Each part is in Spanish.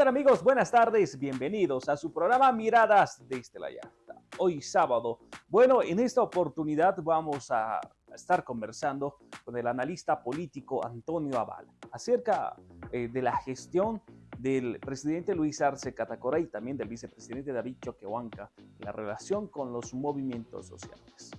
¿Qué tal amigos? Buenas tardes, bienvenidos a su programa Miradas desde la. Hoy sábado. Bueno, en esta oportunidad vamos a estar conversando con el analista político Antonio Aval acerca eh, de la gestión del presidente Luis Arce Catacora y también del vicepresidente David Choquehuanca la relación con los movimientos sociales.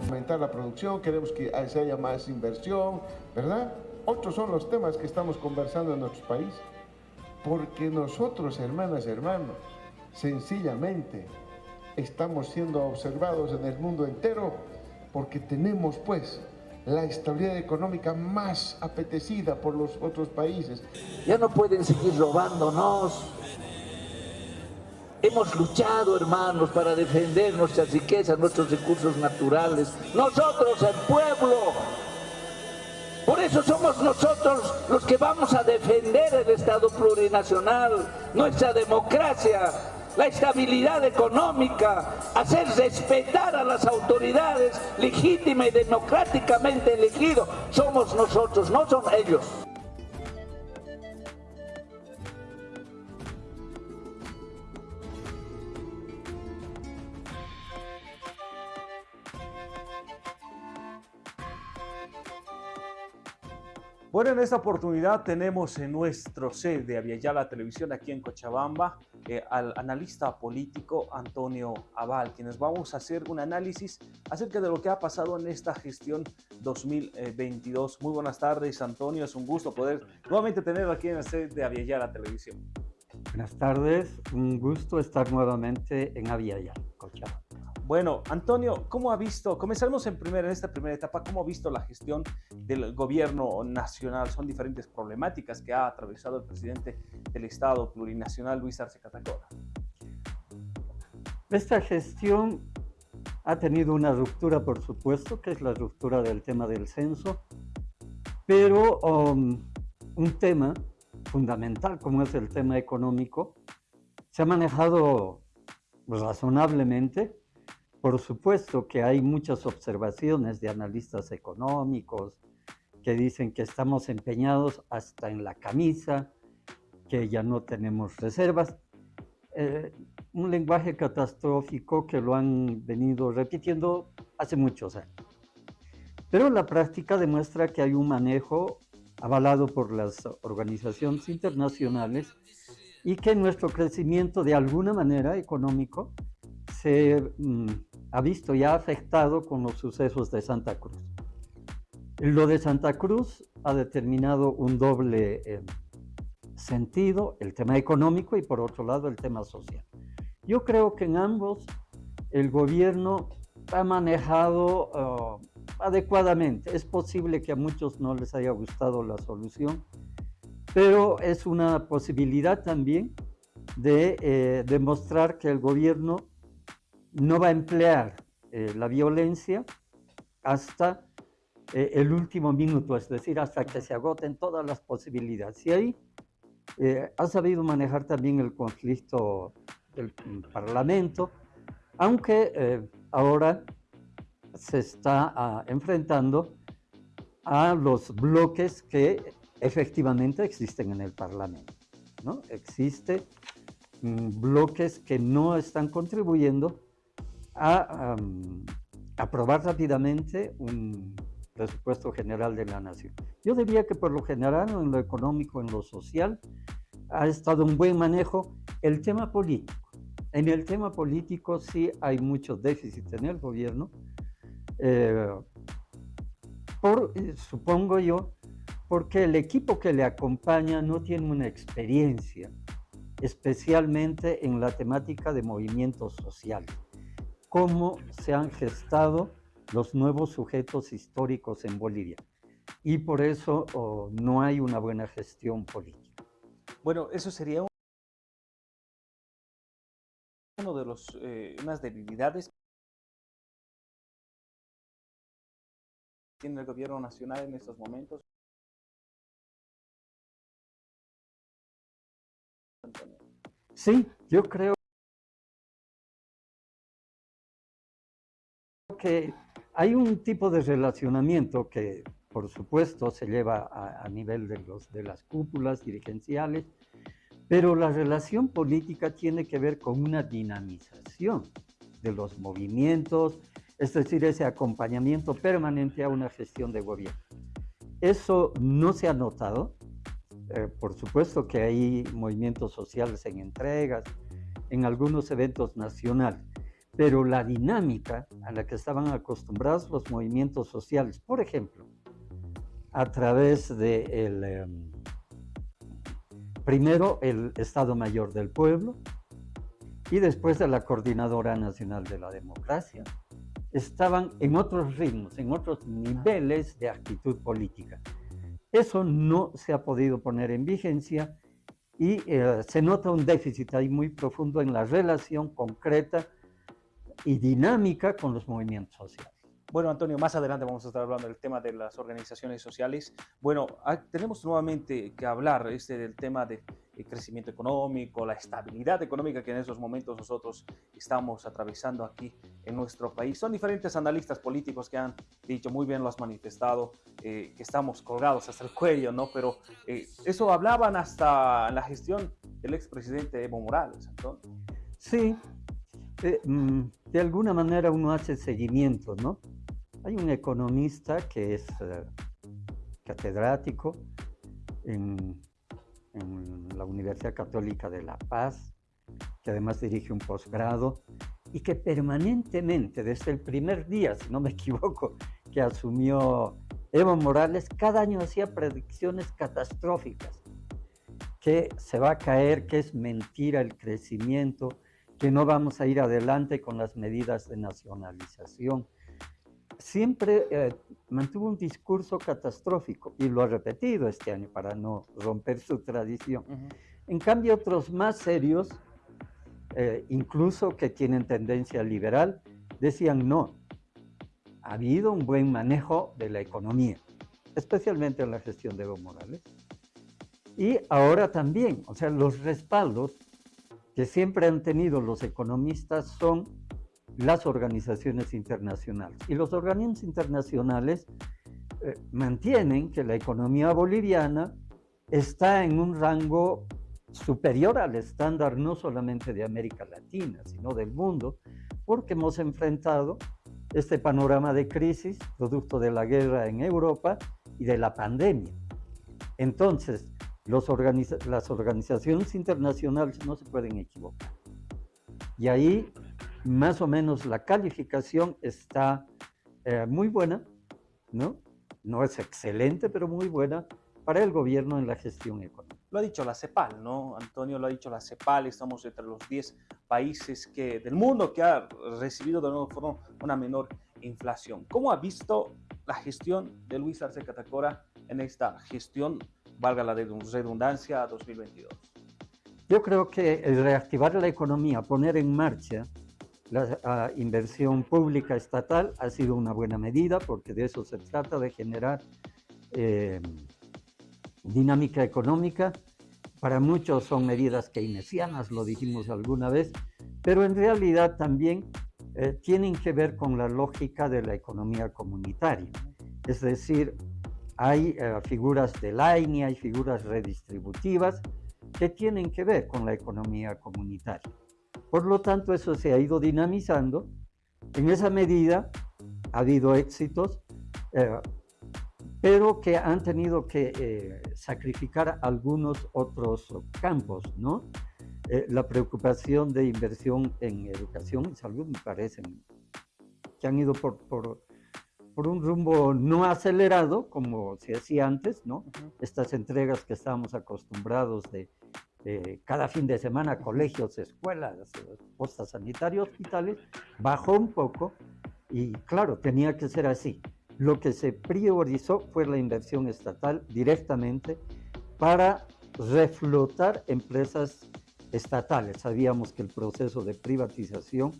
Aumentar la producción, queremos que se haya más inversión, ¿verdad? Otros son los temas que estamos conversando en nuestro país, porque nosotros, hermanas, hermanos, sencillamente estamos siendo observados en el mundo entero porque tenemos pues la estabilidad económica más apetecida por los otros países. Ya no pueden seguir robándonos. Hemos luchado, hermanos, para defender nuestras riquezas, nuestros recursos naturales. Nosotros, el pueblo. Por eso somos nosotros los que vamos a defender el Estado plurinacional, nuestra democracia, la estabilidad económica, hacer respetar a las autoridades legítima y democráticamente elegidos. Somos nosotros, no son ellos. Bueno, en esta oportunidad tenemos en nuestro set de Aviala Televisión aquí en Cochabamba eh, al analista político Antonio Aval, quienes vamos a hacer un análisis acerca de lo que ha pasado en esta gestión 2022. Muy buenas tardes, Antonio. Es un gusto poder nuevamente tenerlo aquí en el set de Aviala Televisión. Buenas tardes, un gusto estar nuevamente en Aviala, Cochabamba. Bueno, Antonio, ¿cómo ha visto, comenzaremos en, primera, en esta primera etapa, cómo ha visto la gestión del gobierno nacional? Son diferentes problemáticas que ha atravesado el presidente del Estado plurinacional, Luis Arce Catacora. Esta gestión ha tenido una ruptura, por supuesto, que es la ruptura del tema del censo, pero um, un tema fundamental como es el tema económico se ha manejado razonablemente por supuesto que hay muchas observaciones de analistas económicos que dicen que estamos empeñados hasta en la camisa, que ya no tenemos reservas. Eh, un lenguaje catastrófico que lo han venido repitiendo hace muchos años. Pero la práctica demuestra que hay un manejo avalado por las organizaciones internacionales y que nuestro crecimiento de alguna manera económico se mm, ha visto ya afectado con los sucesos de Santa Cruz. Lo de Santa Cruz ha determinado un doble eh, sentido, el tema económico y por otro lado el tema social. Yo creo que en ambos el gobierno ha manejado uh, adecuadamente. Es posible que a muchos no les haya gustado la solución, pero es una posibilidad también de eh, demostrar que el gobierno no va a emplear eh, la violencia hasta eh, el último minuto, es decir, hasta que se agoten todas las posibilidades. Y ahí eh, ha sabido manejar también el conflicto del Parlamento, aunque ahora se está ah, enfrentando a los bloques que efectivamente existen en el Parlamento. ¿no? Existen mm, bloques que no están contribuyendo a aprobar rápidamente un presupuesto general de la nación. Yo diría que por lo general, en lo económico, en lo social, ha estado un buen manejo el tema político. En el tema político sí hay muchos déficits en el gobierno, eh, por, eh, supongo yo, porque el equipo que le acompaña no tiene una experiencia, especialmente en la temática de movimientos sociales cómo se han gestado los nuevos sujetos históricos en Bolivia. Y por eso oh, no hay una buena gestión política. Bueno, eso sería uno de los, eh, unas debilidades tiene el gobierno nacional en estos momentos? Sí, yo creo que hay un tipo de relacionamiento que, por supuesto, se lleva a, nivel de, los, de las cúpulas dirigenciales, pero la relación política tiene que ver con una dinamización de los movimientos, es decir, ese acompañamiento permanente a una gestión de gobierno. Eso no se ha notado. Eh, por supuesto que hay movimientos sociales en entregas, en algunos eventos nacionales, pero la dinámica a la que estaban acostumbrados los movimientos sociales, por ejemplo, a través de el, em, primero el Estado Mayor del Pueblo y después de la Coordinadora Nacional de la Democracia, estaban en otros ritmos, en otros niveles de actitud política. Eso no se ha podido poner en vigencia y eh, se nota un déficit ahí muy profundo en la relación concreta y dinámica con los movimientos sociales. Bueno, Antonio, más adelante vamos a estar hablando del tema de las organizaciones sociales. Bueno, ah, tenemos nuevamente que hablar este, del tema del de crecimiento económico, la estabilidad económica que en esos momentos nosotros estamos atravesando aquí en nuestro país. Son diferentes analistas políticos que han dicho, muy bien lo has manifestado, eh, que estamos colgados hasta el cuello, ¿no? Pero eh, eso hablaban hasta la gestión del expresidente Evo Morales, Antonio. Sí, mm, de alguna manera uno hace seguimiento, ¿no? Hay un economista que es eh, catedrático en, la Universidad Católica de La Paz, que además dirige un posgrado y que permanentemente, desde el primer día, si no me equivoco, que asumió Evo Morales, cada año hacía predicciones catastróficas, que se va a caer, que es mentira el crecimiento, que no vamos a ir adelante con las medidas de nacionalización. Siempre eh, mantuvo un discurso catastrófico y lo ha repetido este año para no romper su tradición. En cambio, otros más serios, eh, incluso que tienen tendencia liberal, decían no. Ha habido un buen manejo de la economía, especialmente en la gestión de Evo Morales. Y ahora también, o sea, los respaldos que siempre han tenido los economistas son las organizaciones internacionales. Y los organismos internacionales eh, mantienen que la economía boliviana está en un rango superior al estándar no solamente de América Latina, sino del mundo, porque hemos enfrentado este panorama de crisis producto de la guerra en Europa y de la pandemia. Entonces, las organizaciones internacionales no se pueden equivocar. Y ahí más o menos la calificación está eh, muy buena, ¿no? No es excelente, pero muy buena para el gobierno en la gestión económica. Lo ha dicho la CEPAL, ¿no? Antonio lo ha dicho la CEPAL, estamos entre los 10 países que, del mundo que ha recibido de nuevo forma una menor inflación. ¿Cómo ha visto la gestión de Luis Arce Catacora en esta gestión valga la redundancia, 2022? Yo creo que el reactivar la economía, poner en marcha la inversión pública estatal ha sido una buena medida porque de eso se trata, de generar eh, dinámica económica. Para muchos son medidas keynesianas, lo dijimos alguna vez, pero en realidad también eh, tienen que ver con la lógica de la economía comunitaria. Es decir, hay eh, figuras de line, hay figuras redistributivas que tienen que ver con la economía comunitaria. Por lo tanto, eso se ha ido dinamizando. En esa medida ha habido éxitos, eh, pero que han tenido que eh, sacrificar algunos otros campos, ¿no? la preocupación de inversión en educación y salud me parece que han ido por, por por un rumbo no acelerado, como se hacía antes, ¿no? Estas entregas que estábamos acostumbrados de, cada fin de semana, colegios, escuelas, postas sanitarias, hospitales, bajó un poco y claro, tenía que ser así. Lo que se priorizó fue la inversión estatal directamente para reflotar empresas estatales. Sabíamos que el proceso de privatización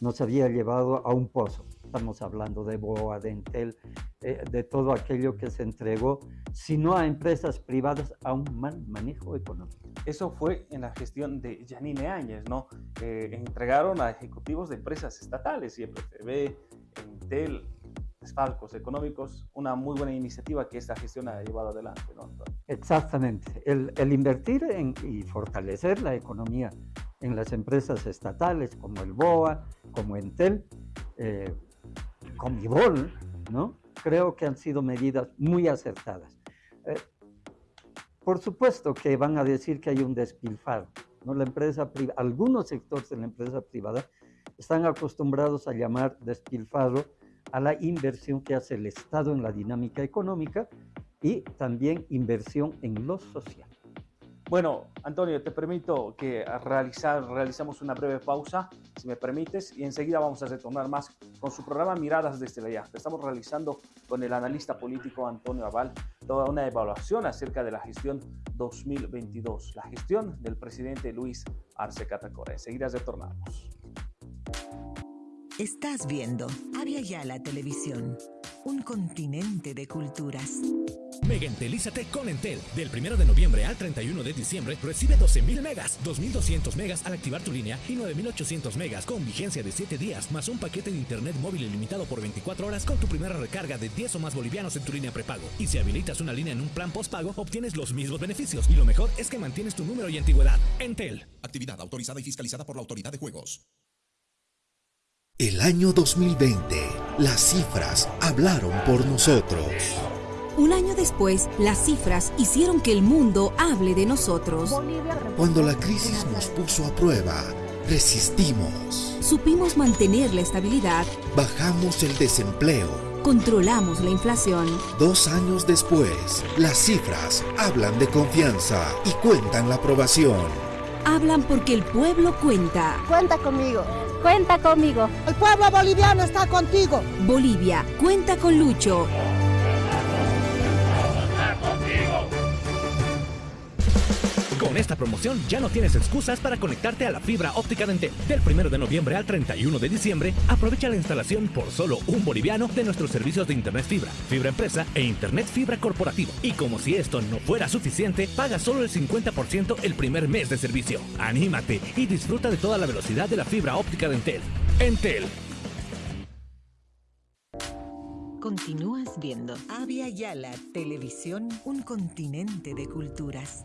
nos había llevado a un pozo estamos hablando de BOA, de Entel, eh, de todo aquello que se entregó, sino a empresas privadas a un mal manejo económico. Eso fue en la gestión de Janine Áñez, ¿no? Eh, entregaron a ejecutivos de empresas estatales, IPTV, Entel, desfalcos económicos, una muy buena iniciativa que esta gestión ha llevado adelante, ¿no? Exactamente. El, el invertir en, y fortalecer la economía en las empresas estatales como el BOA, como Entel, eh, Comibol, ¿no? Creo que han sido medidas muy acertadas. Eh, por supuesto que van a decir que hay un despilfarro. La empresa algunos sectores de la empresa privada están acostumbrados a llamar despilfarro a la inversión que hace el Estado en la dinámica económica y también inversión en lo social. Bueno, Antonio, te permito que realizar, realizamos una breve pausa, si me permites, y enseguida vamos a retornar más con su programa Miradas desde la Yahta. Estamos realizando con el analista político Antonio Aval toda una evaluación acerca de la gestión 2022, la gestión del presidente Luis Arce Catacora. Enseguida retornamos. Estás viendo Avia la Televisión, un continente de culturas. Mega Entelízate con Entel. Del 1 de noviembre al 31 de diciembre recibe 12.000 megas, 2.200 megas al activar tu línea y 9.800 megas con vigencia de 7 días, más un paquete de internet móvil ilimitado por 24 horas con tu primera recarga de 10 o más bolivianos en tu línea prepago. Y si habilitas una línea en un plan postpago, obtienes los mismos beneficios. Y lo mejor es que mantienes tu número y antigüedad. Entel. Actividad autorizada y fiscalizada por la Autoridad de Juegos. El año 2020, las cifras hablaron por nosotros. Un año después, las cifras hicieron que el mundo hable de nosotros. Cuando la crisis nos puso a prueba, resistimos. Supimos mantener la estabilidad. Bajamos el desempleo. Controlamos la inflación. Dos años después, las cifras hablan de confianza y cuentan la aprobación. Hablan porque el pueblo cuenta. Cuenta conmigo. Cuenta conmigo. El pueblo boliviano está contigo. Bolivia, cuenta con Lucho. Con esta promoción ya no tienes excusas para conectarte a la fibra óptica de Entel. Del 1 de noviembre al 31 de diciembre, aprovecha la instalación por solo un boliviano de nuestros servicios de Internet Fibra, Fibra Empresa e Internet Fibra Corporativo. Y como si esto no fuera suficiente, paga solo el 50% el primer mes de servicio. Anímate y disfruta de toda la velocidad de la fibra óptica de Entel. Entel. Continúas viendo Avia Yala Televisión, un continente de culturas.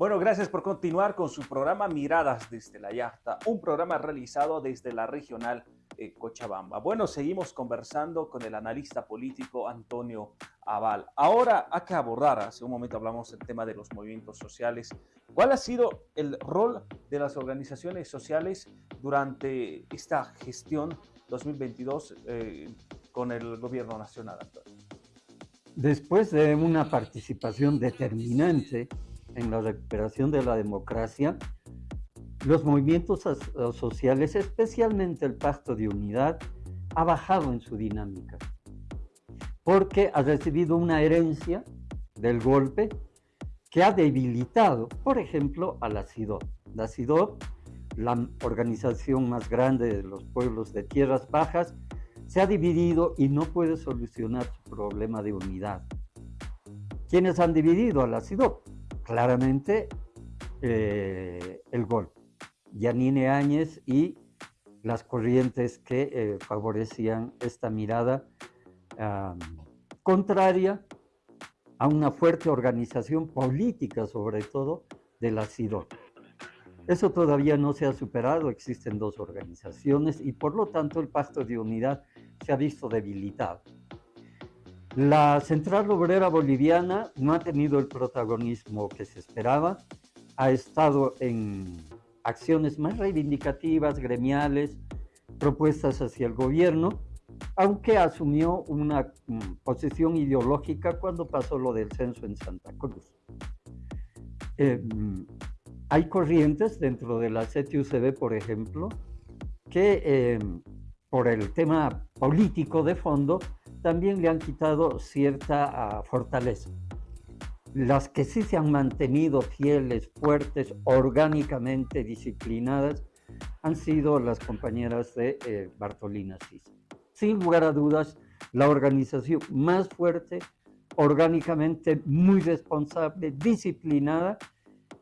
Bueno, gracias por continuar con su programa Miradas desde la Yachta, un programa realizado desde la regional eh, Cochabamba. Bueno, seguimos conversando con el analista político Antonio Aval. Ahora hay que abordar, hace un momento hablamos del tema de los movimientos sociales. ¿Cuál ha sido el rol de las organizaciones sociales durante esta gestión 2022 eh, con el gobierno nacional, Antonio? Después de una participación determinante en la recuperación de la democracia, los movimientos sociales, especialmente el Pacto de Unidad, ha bajado en su dinámica, porque ha recibido una herencia del golpe que ha debilitado, por ejemplo, a la CIDOP. La CIDOP, la organización más grande de los pueblos de tierras bajas, se ha dividido y no puede solucionar su problema de unidad. ¿Quiénes han dividido a la CIDOP? Claramente eh, el gol. Yanine Áñez y las corrientes que eh, favorecían esta mirada contraria a una fuerte organización política, sobre todo, de la CIDO. Eso todavía no se ha superado, existen dos organizaciones y por lo tanto el pacto de unidad se ha visto debilitado. La Central Obrera Boliviana no ha tenido el protagonismo que se esperaba, ha estado en acciones más reivindicativas, gremiales, propuestas hacia el gobierno, aunque asumió una mm, posición ideológica cuando pasó lo del censo en Santa Cruz. Mm, hay corrientes dentro de la CTUCB, por ejemplo, que eh, por el tema político de fondo también le han quitado cierta ah, fortaleza. Las que sí se han mantenido fieles, fuertes, orgánicamente disciplinadas, han sido las compañeras de eh, Bartolina Cis. Sin lugar a dudas, la organización más fuerte, orgánicamente muy responsable, disciplinada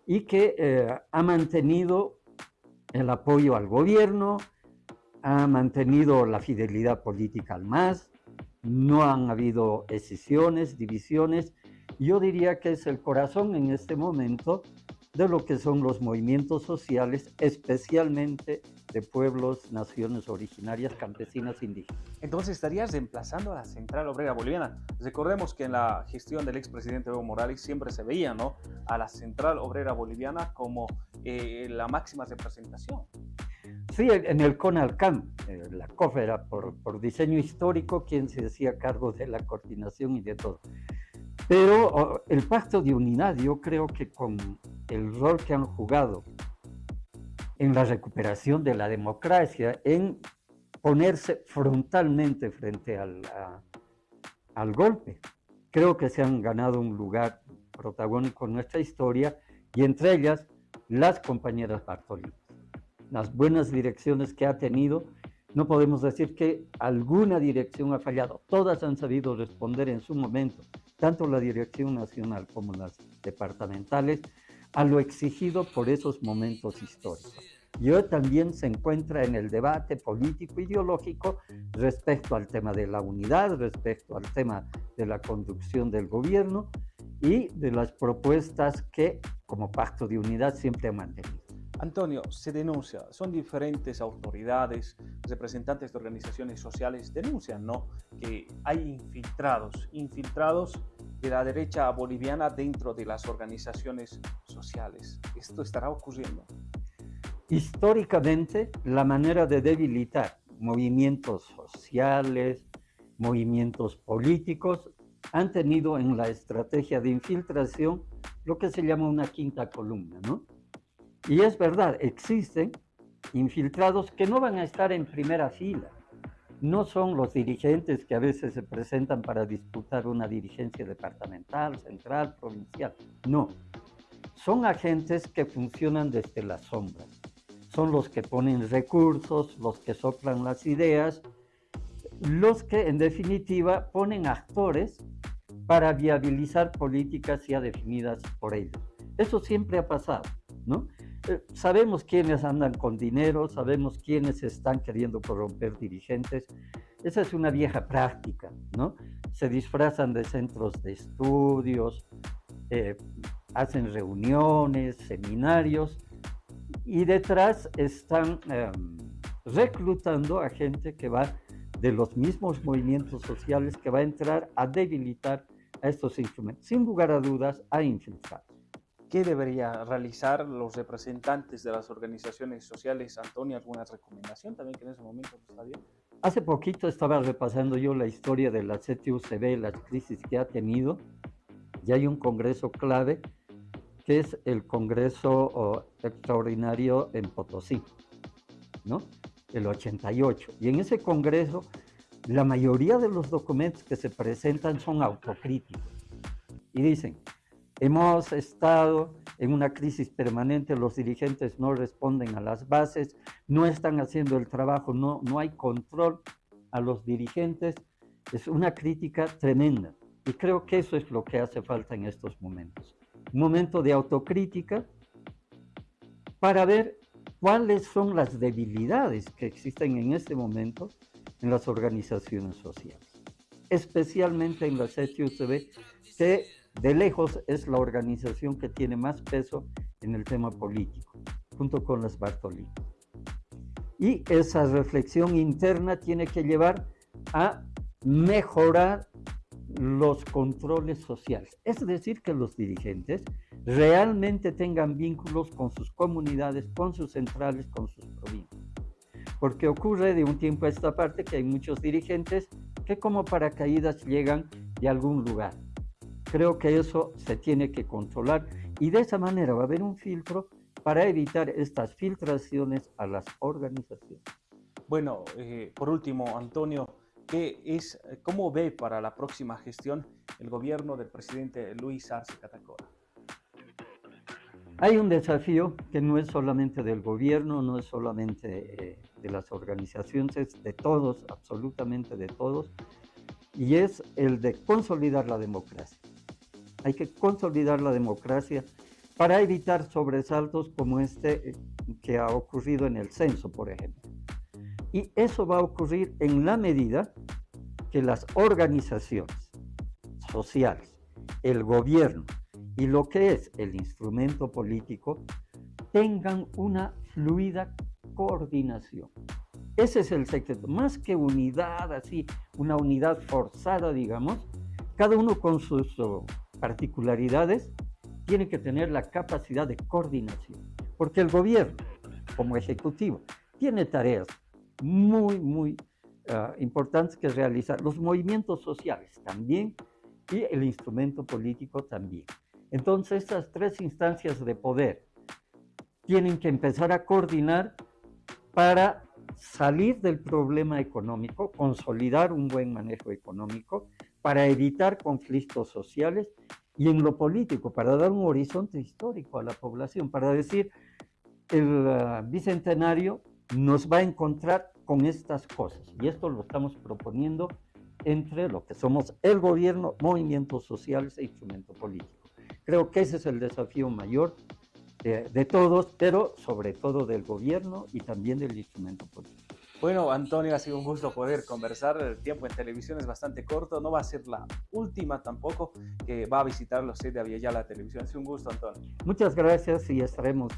y que eh, ha mantenido el apoyo al gobierno, ha mantenido la fidelidad política al MAS, no han habido escisiones, divisiones. Yo diría que es el corazón en este momento de lo que son los movimientos sociales, especialmente de pueblos, naciones originarias, campesinas, indígenas. Entonces estarías reemplazando a la Central Obrera Boliviana. Recordemos que en la gestión del expresidente Evo Morales siempre se veía ¿no? a la Central Obrera Boliviana como eh, la máxima representación. Sí, en el CONALCAM, eh, la COF era por, por diseño histórico quien se hacía cargo de la coordinación y de todo. Pero el pacto de unidad, yo creo que con el rol que han jugado en la recuperación de la democracia, en ponerse frontalmente frente al, al golpe, creo que se han ganado un lugar protagónico en nuestra historia y entre ellas las compañeras Bartolini. Las buenas direcciones que ha tenido, no podemos decir que alguna dirección ha fallado, todas han sabido responder en su momento tanto la Dirección Nacional como las departamentales, a lo exigido por esos momentos históricos. Y hoy también se encuentra en el debate político-ideológico respecto al tema de la unidad, respecto al tema de la conducción del gobierno y de las propuestas que como pacto de unidad siempre ha mantenido. Antonio, se denuncia, son diferentes autoridades, representantes de organizaciones sociales, denuncian, ¿no? Que hay infiltrados, infiltrados de la derecha boliviana dentro de las organizaciones sociales. ¿Esto estará ocurriendo? Históricamente, la manera de debilitar movimientos sociales, movimientos políticos, han tenido en la estrategia de infiltración lo que se llama una quinta columna, ¿no? Y es verdad, existen infiltrados que no van a estar en primera fila. No son los dirigentes que a veces se presentan para disputar una dirigencia departamental, central, provincial. No. Son agentes que funcionan desde las sombras. Son los que ponen recursos, los que soplan las ideas, los que en definitiva ponen actores para viabilizar políticas ya definidas por ellos. Eso siempre ha pasado, ¿no? Eh, sabemos quiénes andan con dinero, sabemos quiénes están queriendo corromper dirigentes. Esa es una vieja práctica, ¿no? Se disfrazan de centros de estudios, eh, hacen reuniones, seminarios y detrás están em, reclutando a gente que va de los mismos movimientos sociales que va a entrar a debilitar a estos instrumentos. Sin lugar a dudas, a infiltrar. ¿Qué debería realizar los representantes de las organizaciones sociales? Antonio, ¿alguna recomendación también que en ese momento está bien? Hace poquito estaba repasando yo la historia de la CTUCB, las crisis que ha tenido, y hay un congreso clave, que es el Congreso Extraordinario en Potosí, ¿no? El 88. Y en ese congreso, la mayoría de los documentos que se presentan son autocríticos. Y dicen, Hemos estado en una crisis permanente, los dirigentes no responden a las bases, no están haciendo el trabajo, no, no hay control a los dirigentes. Es una crítica tremenda y creo que eso es lo que hace falta en estos momentos. Un momento de autocrítica para ver cuáles son las debilidades que existen en este momento en las organizaciones sociales, especialmente en la CHUCB, que de lejos es la organización que tiene más peso en el tema político, junto con las Bartolini. Y esa reflexión interna tiene que llevar a mejorar los controles sociales. Es decir, que los dirigentes realmente tengan vínculos con sus comunidades, con sus centrales, con sus provincias. Porque ocurre de un tiempo a esta parte que hay muchos dirigentes que como paracaídas llegan de algún lugar Creo que eso se tiene que controlar y de esa manera va a haber un filtro para evitar estas filtraciones a las organizaciones. Bueno, eh, por último, Antonio, ¿qué es, ¿cómo ve para la próxima gestión el gobierno del presidente Luis Arce Catacora? Hay un desafío que no es solamente del gobierno, no es solamente eh, de las organizaciones, es de todos, absolutamente de todos, y es el de consolidar la democracia. Hay que consolidar la democracia para evitar sobresaltos como este eh, que ha ocurrido en el censo, por ejemplo. Y eso va a ocurrir en la medida que las organizaciones sociales, el gobierno y lo que es el instrumento político tengan una fluida coordinación. Ese es el secreto. Más que unidad, así, una unidad forzada, digamos, cada uno con sus particularidades tiene que tener la capacidad de coordinación. Porque el gobierno, como ejecutivo, tiene tareas muy, muy ah, importantes que realizar. Los movimientos sociales también y el instrumento político también. Entonces, estas tres instancias de poder tienen que empezar a coordinar para salir del problema económico, consolidar un buen manejo económico, para evitar conflictos sociales y en lo político, para dar un horizonte histórico a la población, para decir, el ah, bicentenario nos va a encontrar con estas cosas. Y esto lo estamos proponiendo entre lo que somos el gobierno, movimientos sociales e instrumento político. Creo que ese es el desafío mayor de, todos, pero sobre todo del gobierno y también del instrumento político. Bueno, Antonio, ha sido un gusto poder conversar. El tiempo en televisión es bastante corto. No va a ser la última tampoco que va a visitar los sede de la Televisión. Ha sido un gusto, Antonio. Muchas gracias y estaremos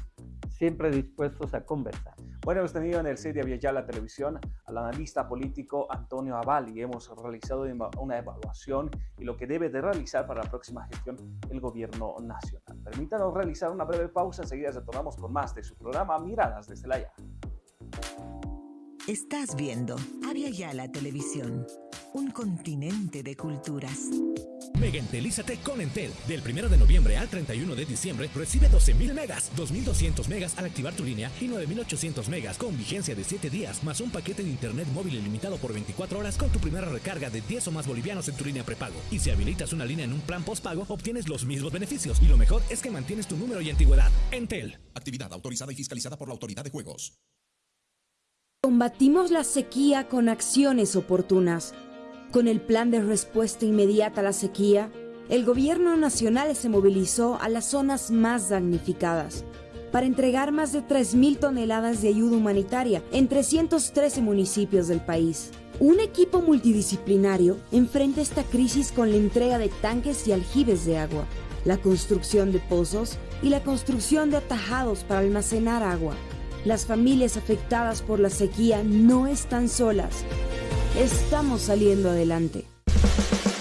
siempre dispuestos a conversar. Bueno, hemos tenido en el set de la Televisión al analista político Antonio Avali. Hemos realizado una evaluación y lo que debe de realizar para la próxima gestión el gobierno nacional. Permítanos realizar una breve pausa. Enseguida retornamos con más de su programa Miradas desde la Ya. Estás viendo Avia Yala Televisión, un continente de culturas. Mega Entelízate con Entel. Del 1 de noviembre al 31 de diciembre recibe 12.000 megas, 2.200 megas al activar tu línea y 9.800 megas con vigencia de 7 días, más un paquete de internet móvil ilimitado por 24 horas con tu primera recarga de 10 o más bolivianos en tu línea prepago. Y si habilitas una línea en un plan postpago, obtienes los mismos beneficios. Y lo mejor es que mantienes tu número y antigüedad. Entel. Actividad autorizada y fiscalizada por la Autoridad de Juegos. Combatimos la sequía con acciones oportunas con el plan de respuesta inmediata a la sequía, el gobierno nacional se movilizó a las zonas más damnificadas para entregar más de 3.000 toneladas de ayuda humanitaria en 313 municipios del país. Un equipo multidisciplinario enfrenta esta crisis con la entrega de tanques y aljibes de agua, la construcción de pozos y la construcción de atajados para almacenar agua. Las familias afectadas por la sequía no están solas Estamos saliendo adelante.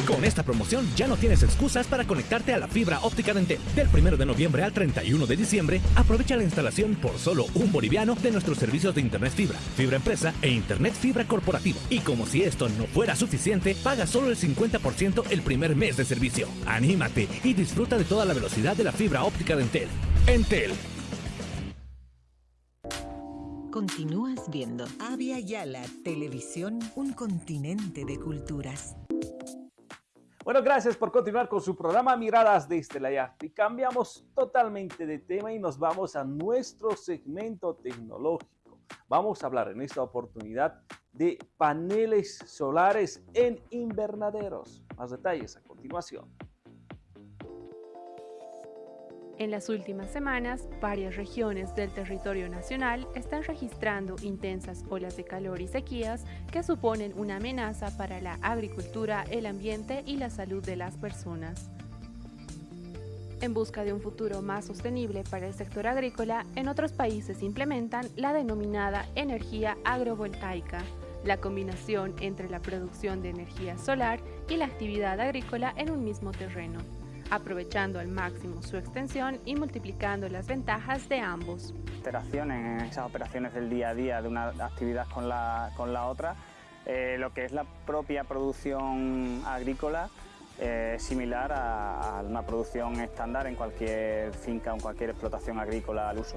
Con esta promoción ya no tienes excusas para conectarte a la fibra óptica de Entel. Del 1 de noviembre al 31 de diciembre, aprovecha la instalación por solo un boliviano de nuestros servicios de Internet Fibra, Fibra Empresa e Internet Fibra Corporativo. Y como si esto no fuera suficiente, paga solo el 50% el primer mes de servicio. Anímate y disfruta de toda la velocidad de la fibra óptica de Entel. Entel, Continúas viendo Avia Yala Televisión, un continente de culturas. Bueno, gracias por continuar con su programa Miradas desde la. Y cambiamos totalmente de tema y nos vamos a nuestro segmento tecnológico. Vamos a hablar en esta oportunidad de paneles solares en invernaderos. Más detalles a continuación. En las últimas semanas, varias regiones del territorio nacional están registrando intensas olas de calor y sequías que suponen una amenaza para la agricultura, el ambiente y la salud de las personas. En busca de un futuro más sostenible para el sector agrícola, en otros países implementan la denominada energía agrovoltaica, la combinación entre la producción de energía solar y la actividad agrícola en un mismo terreno aprovechando al máximo su extensión y multiplicando las ventajas de ambos. Alteraciones en esas operaciones del día a día de una actividad con la, con la otra, eh, lo que es la propia producción agrícola eh, similar a, a, una producción estándar en cualquier finca o en cualquier explotación agrícola al uso.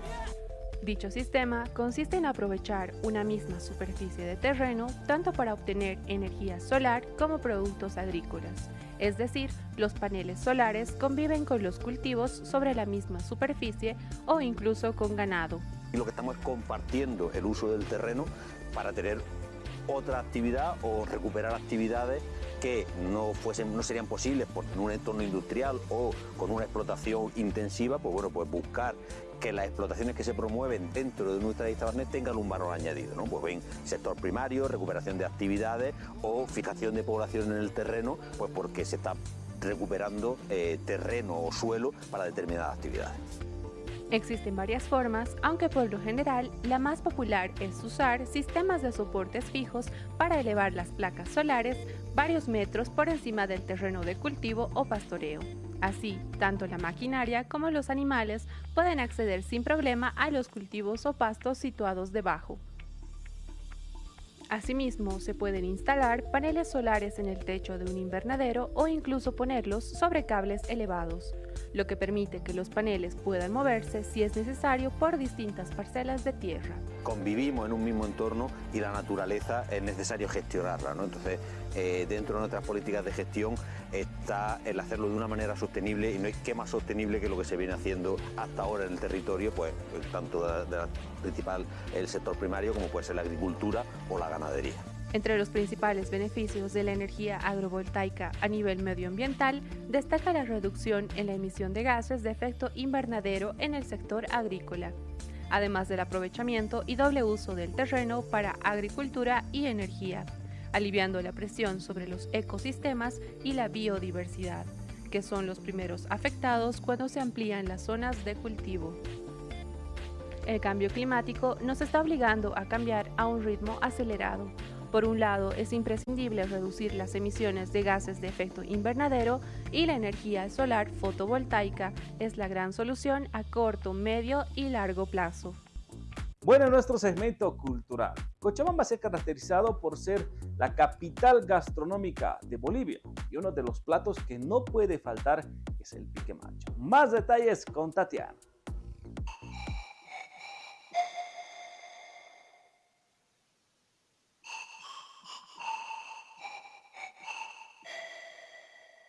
Dicho sistema consiste en aprovechar una misma superficie de terreno tanto para obtener energía solar como productos agrícolas es decir, los paneles solares conviven con los cultivos sobre la misma superficie o incluso con ganado. Y lo que estamos es compartiendo el uso del terreno para tener otra actividad o recuperar actividades que no, fuesen, no serían posibles por un entorno industrial o con una explotación intensiva, pues bueno, pues buscar que las explotaciones que se promueven dentro de nuestra lista tengan un valor añadido, ¿no? Pues ven sector primario, recuperación de actividades o fijación de población en el terreno, pues porque se está recuperando eh, terreno o suelo para determinadas actividades. Existen varias formas, aunque por lo general la más popular es usar sistemas de soportes fijos para elevar las placas solares varios metros por encima del terreno de cultivo o pastoreo. Así, tanto la maquinaria como los animales pueden acceder sin problema a los cultivos o pastos situados debajo. Asimismo, se pueden instalar paneles solares en el techo de un invernadero o incluso ponerlos sobre cables elevados lo que permite que los paneles puedan moverse si es necesario por distintas parcelas de tierra. Convivimos en un mismo entorno y la naturaleza es necesario gestionarla, ¿no? entonces eh, dentro de nuestras políticas de gestión está el hacerlo de una manera sostenible y no hay que más sostenible que lo que se viene haciendo hasta ahora en el territorio, pues tanto de la principal el sector primario como puede ser la agricultura o la ganadería. Entre los principales beneficios de la energía agrovoltaica a nivel medioambiental, destaca la reducción en la emisión de gases de efecto invernadero en el sector agrícola, además del aprovechamiento y doble uso del terreno para agricultura y energía, aliviando la presión sobre los ecosistemas y la biodiversidad, que son los primeros afectados cuando se amplían las zonas de cultivo. El cambio climático nos está obligando a cambiar a un ritmo acelerado, por un lado, es imprescindible reducir las emisiones de gases de efecto invernadero y la energía solar fotovoltaica es la gran solución a corto, medio y largo plazo. Bueno, en nuestro segmento cultural, Cochabamba se ha caracterizado por ser la capital gastronómica de Bolivia y uno de los platos que no puede faltar es el pique macho. Más detalles con Tatiana.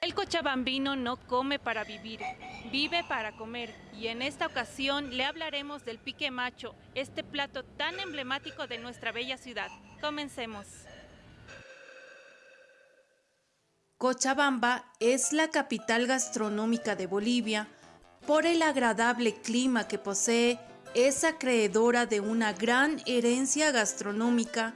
El cochabambino no come para vivir, vive para comer y en esta ocasión le hablaremos del pique macho, este plato tan emblemático de nuestra bella ciudad. Comencemos. Cochabamba es la capital gastronómica de Bolivia. Por el agradable clima que posee, es acreedora de una gran herencia gastronómica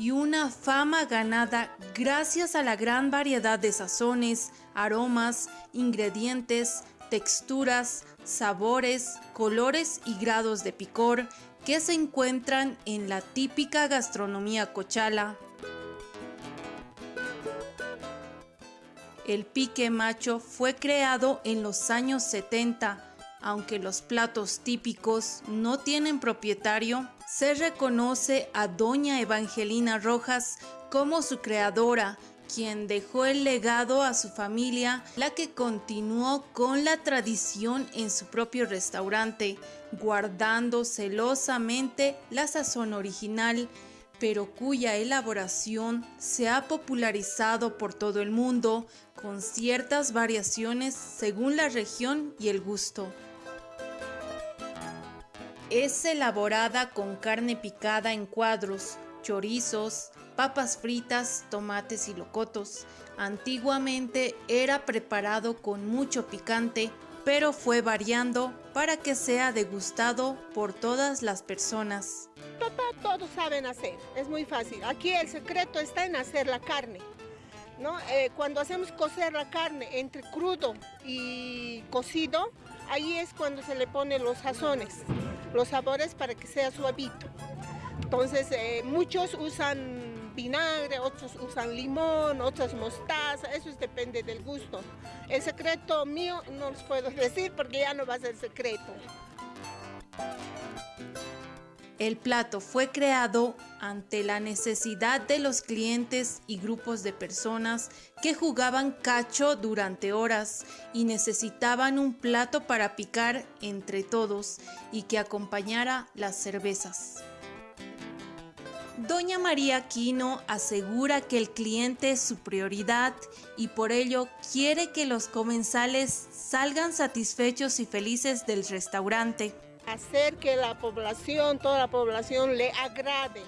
y una fama ganada gracias a la gran variedad de sazones, aromas, ingredientes, texturas, sabores, colores y grados de picor que se encuentran en la típica gastronomía cochala. El pique macho fue creado en los años 70, aunque los platos típicos no tienen propietario, se reconoce a doña Evangelina Rojas como su creadora, quien dejó el legado a su familia, la que continuó con la tradición en su propio restaurante, guardando celosamente la sazón original, pero cuya elaboración se ha popularizado por todo el mundo con ciertas variaciones según la región y el gusto. Es elaborada con carne picada en cuadros, chorizos, papas fritas, tomates y locotos. Antiguamente era preparado con mucho picante, pero fue variando para que sea degustado por todas las personas. Papá, todos saben hacer, es muy fácil. Aquí el secreto está en hacer la carne. ¿no? Eh, cuando hacemos cocer la carne entre crudo y cocido, ahí es cuando se le ponen los sazones los sabores para que sea suavito. Entonces eh, muchos usan vinagre, otros usan limón, otros mostaza, eso depende del gusto. El secreto mío no los puedo decir porque ya no va a ser secreto. El plato fue creado ante la necesidad de los clientes y grupos de personas que jugaban cacho durante horas y necesitaban un plato para picar entre todos y que acompañara las cervezas. Doña María Aquino asegura que el cliente es su prioridad y por ello quiere que los comensales salgan satisfechos y felices del restaurante. Hacer que la población, toda la población le agrade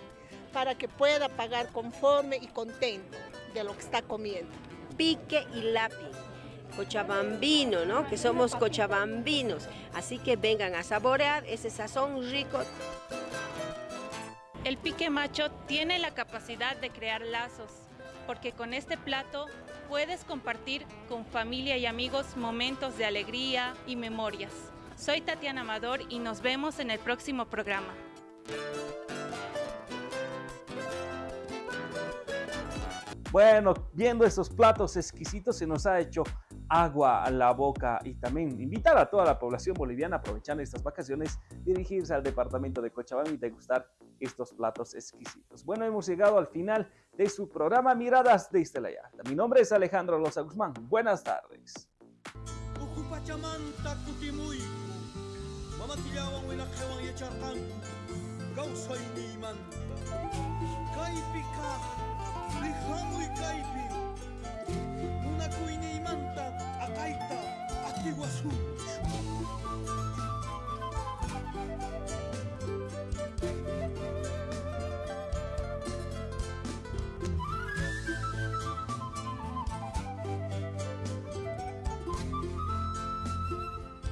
para que pueda pagar conforme y contento de lo que está comiendo. Pique y lápiz. Cochabambino, ¿no? Que somos cochabambinos. Así que vengan a saborear ese sazón rico. El pique macho tiene la capacidad de crear lazos, porque con este plato puedes compartir con familia y amigos momentos de alegría y memorias. Soy Tatiana Amador y nos vemos en el próximo programa. Bueno, viendo estos platos exquisitos se nos ha hecho agua a la boca y también invitar a toda la población boliviana aprovechando estas vacaciones dirigirse al departamento de Cochabamba y degustar estos platos exquisitos. Bueno, hemos llegado al final de su programa Miradas de Yarta. Mi nombre es Alejandro Loza Guzmán. Buenas tardes. Manacuyni manta, akaita, akiwasu.